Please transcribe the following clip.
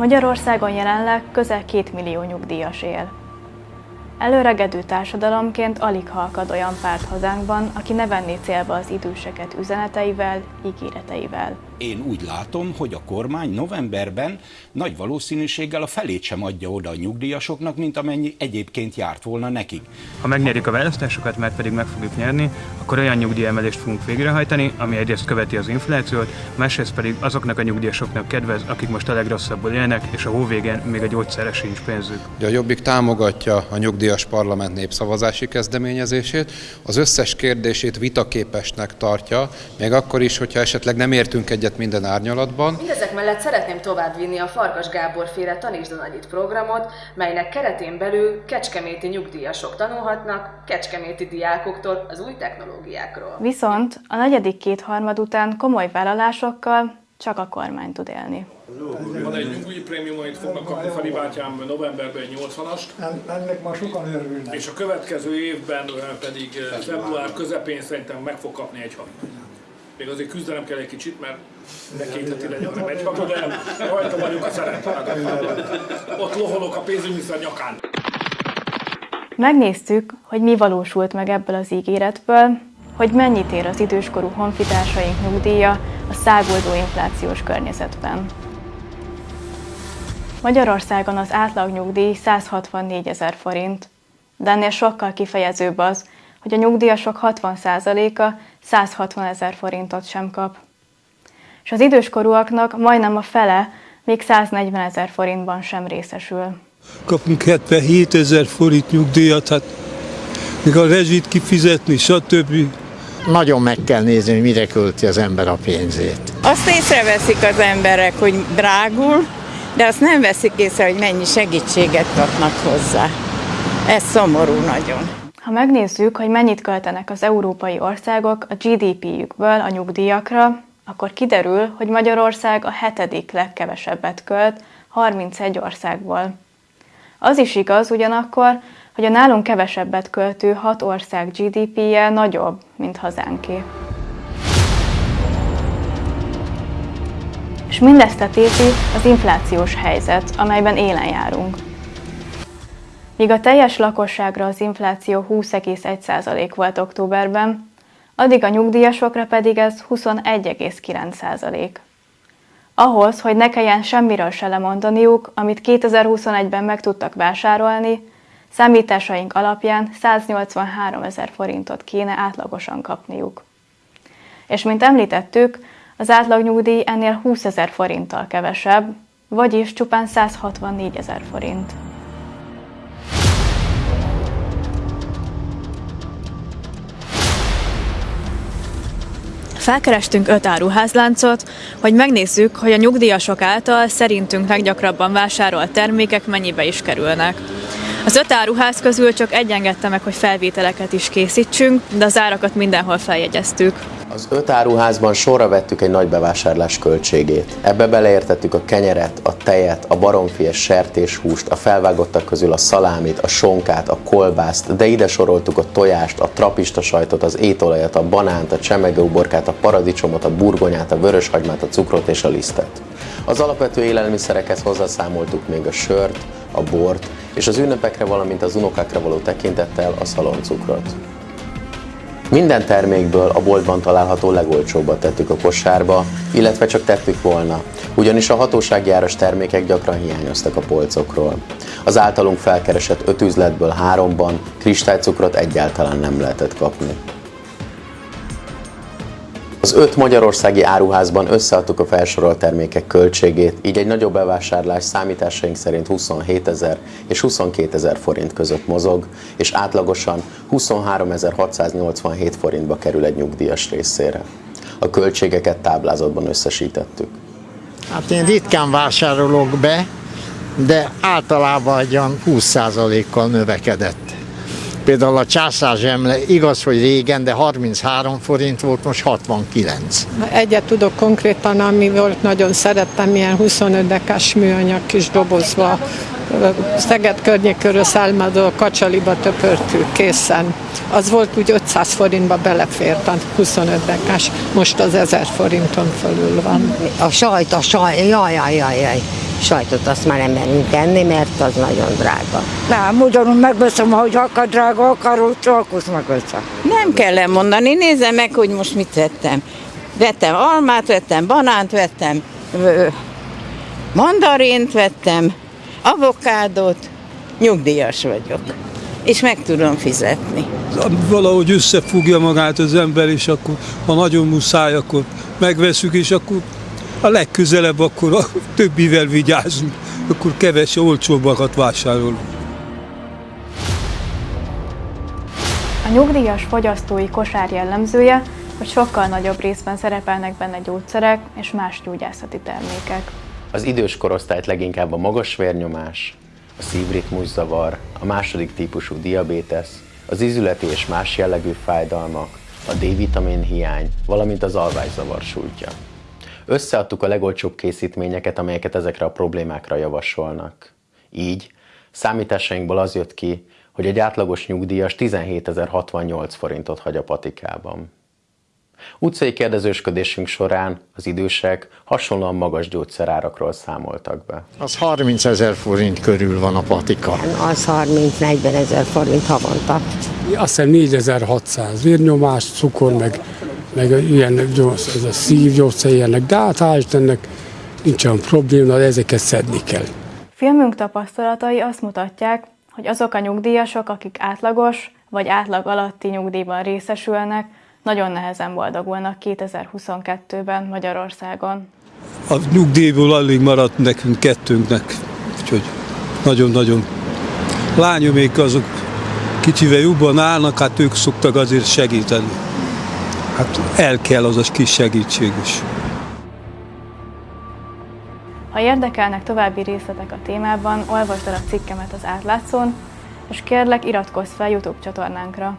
Magyarországon jelenleg közel 2 millió nyugdíjas él. Előregedő társadalomként alig halkad olyan párt hazánkban, aki ne venné célba az időseket üzeneteivel, ígéreteivel. Én úgy látom, hogy a kormány novemberben nagy valószínűséggel a felét sem adja oda a nyugdíjasoknak, mint amennyi egyébként járt volna nekik. Ha megnyerjük a választásokat, mert pedig meg fogjuk nyerni, akkor olyan nyugdíjemelést fogunk végrehajtani, ami egyrészt követi az inflációt, másrészt pedig azoknak a nyugdíjasoknak kedvez, akik most a legrosszabbul élnek, és a hóvégén még a gyógyszerre sincs pénzük. A Jobbik támogatja a nyugdíjas parlament népszavazási kezdeményezését, az összes kérdését vitaképesnek tartja, még akkor is, hogyha esetleg nem értünk egyet minden árnyalatban. Mindezek mellett szeretném továbbvinni a Farkas Gábor féle Tanítsd a Nagyit programot, melynek keretén belül kecskeméti nyugdíjasok tanulhatnak kecskeméti diákoktól az új technológiákról. Viszont a negyedik kétharmad után komoly vállalásokkal csak a kormány tud élni. Van egy nyugdíj prémium, amit fognak kapni Feri bátyám novemberben egy 80-ast. Ennek már sokan örülnek. És a következő évben pedig február közepén szerintem meg fog kapni egy havit. Még azért küzdenem kell egy kicsit, mert ne két heti legyen, egy havi, de rajta vagyunk a szeretetben. Ott loholok a pénzügyminiszter nyakán. Megnéztük, hogy mi valósult meg ebből az ígéretből, hogy mennyit ér az időskorú honfitársaink nyugdíja a száguldó inflációs környezetben. Magyarországon az átlagnyugdíj 164 ezer forint, de ennél sokkal kifejezőbb az, hogy a nyugdíjasok 60%-a 160 ezer forintot sem kap. És az időskorúaknak majdnem a fele még 140 ezer forintban sem részesül. Kapunk 77 ezer forint nyugdíjat, hát még a rezsit kifizetni, stb. Nagyon meg kell nézni, hogy mire költi az ember a pénzét. Azt észreveszik az emberek, hogy drágul, de azt nem veszik észre, hogy mennyi segítséget kapnak hozzá. Ez szomorú nagyon. Ha megnézzük, hogy mennyit költenek az európai országok a GDP-jükből a nyugdíjakra, akkor kiderül, hogy Magyarország a hetedik legkevesebbet költ 31 országból. Az is igaz ugyanakkor, hogy a nálunk kevesebbet költő hat ország GDP-je nagyobb, mint hazánké. És mindezt tetéti az inflációs helyzet, amelyben élen járunk. Míg a teljes lakosságra az infláció 20,1% volt októberben, addig a nyugdíjasokra pedig ez 21,9%. Ahhoz, hogy ne kelljen semmiről se lemondaniuk, amit 2021-ben meg tudtak vásárolni, számításaink alapján 183 ezer forintot kéne átlagosan kapniuk. És mint említettük, az átlagnyugdíj ennél 20 ezer forinttal kevesebb, vagyis csupán 164 ezer forint. Felkerestünk öt áruházláncot, hogy megnézzük, hogy a nyugdíjasok által szerintünk leggyakrabban vásárolt termékek mennyibe is kerülnek. Az öt áruház közül csak egy engedte meg, hogy felvételeket is készítsünk, de az árakat mindenhol feljegyeztük. Az öt áruházban sorra vettük egy nagy bevásárlás költségét. Ebbe beleértettük a kenyeret, a tejet, a baromfies sertéshúst, a felvágottak közül a szalámit, a sonkát, a kolbászt, de ide soroltuk a tojást, a trapista sajtot, az étolajat, a banánt, a csemegeuborkát, a paradicsomot, a burgonyát, a vöröshagymát, a cukrot és a lisztet. Az alapvető élelmiszerekhez hozzászámoltuk még a sört, a bort és az ünnepekre, valamint az unokákra való tekintettel a szaloncukrot. Minden termékből a boltban található legolcsóbbat tettük a kosárba, illetve csak tettük volna, ugyanis a hatósági áras termékek gyakran hiányoztak a polcokról. Az általunk felkeresett öt üzletből háromban kristálycukrot egyáltalán nem lehetett kapni. Az öt magyarországi áruházban összeadtuk a felsorolt termékek költségét, így egy nagyobb bevásárlás számításaink szerint 27 ezer és 22 ezer forint között mozog, és átlagosan 23.687 forintba kerül egy nyugdíjas részére. A költségeket táblázatban összesítettük. Hát én ritkán vásárolok be, de általában egy 20%-kal növekedett. Például a császárzsemle igaz, hogy régen, de 33 forint volt, most 69. Egyet tudok konkrétan, ami volt, nagyon szerettem, ilyen 25 dekás műanyag kis dobozba Szeged környékörül szálmadó a kacsaliba töpörtük készen. Az volt úgy 500 forintba belefért a 25 dekás, most az 1000 forinton fölül van. A sajt, a sajt, jaj, jaj, jaj, jaj. Sajtot azt már nem merünk enni, mert az nagyon drága. Nem, ugyanúgy megveszem, hogy akar drága, akarod, csak azt megveszem. Nem kell lemondani, nézze meg, hogy most mit vettem. Vettem almát, vettem banánt, vettem ö, mandarint, vettem avokádót, nyugdíjas vagyok, és meg tudom fizetni. Valahogy összefogja magát az ember, és akkor, ha nagyon muszáj, akkor megveszük, és akkor a legközelebb akkor a többivel vigyázunk, akkor keves, olcsóbbakat vásárolunk. A nyugdíjas fogyasztói kosár jellemzője, hogy sokkal nagyobb részben szerepelnek benne gyógyszerek és más gyógyászati termékek. Az idős korosztályt leginkább a magas vérnyomás, a szívritmuszavar, a második típusú diabétesz, az izületi és más jellegű fájdalmak, a D-vitamin hiány, valamint az alvászavar sújtja. Összeadtuk a legolcsóbb készítményeket, amelyeket ezekre a problémákra javasolnak. Így számításainkból az jött ki, hogy egy átlagos nyugdíjas 17.068 forintot hagy a patikában. Utcai kérdezősködésünk során az idősek hasonlóan magas gyógyszerárakról számoltak be. Az 30 ezer forint körül van a patika. Az 30-40 ezer forint havonta. Azt hiszem 4600 vérnyomás, cukor, meg, meg ilyen ez a szívgyógyszer ilyenek, de hát hál' Istennek nincs olyan probléma, de ezeket szedni kell. Filmünk tapasztalatai azt mutatják, hogy azok a nyugdíjasok, akik átlagos vagy átlag alatti nyugdíjban részesülnek, nagyon nehezen boldogulnak 2022-ben Magyarországon. A nyugdíjból alig maradt nekünk kettőnknek, úgyhogy nagyon-nagyon. Lányomék azok kicsivel jobban állnak, hát ők szoktak azért segíteni. Hát el kell az a kis segítség is. Ha érdekelnek további részletek a témában, olvasd el a cikkemet az átlátszón, és kérlek iratkozz fel YouTube csatornánkra.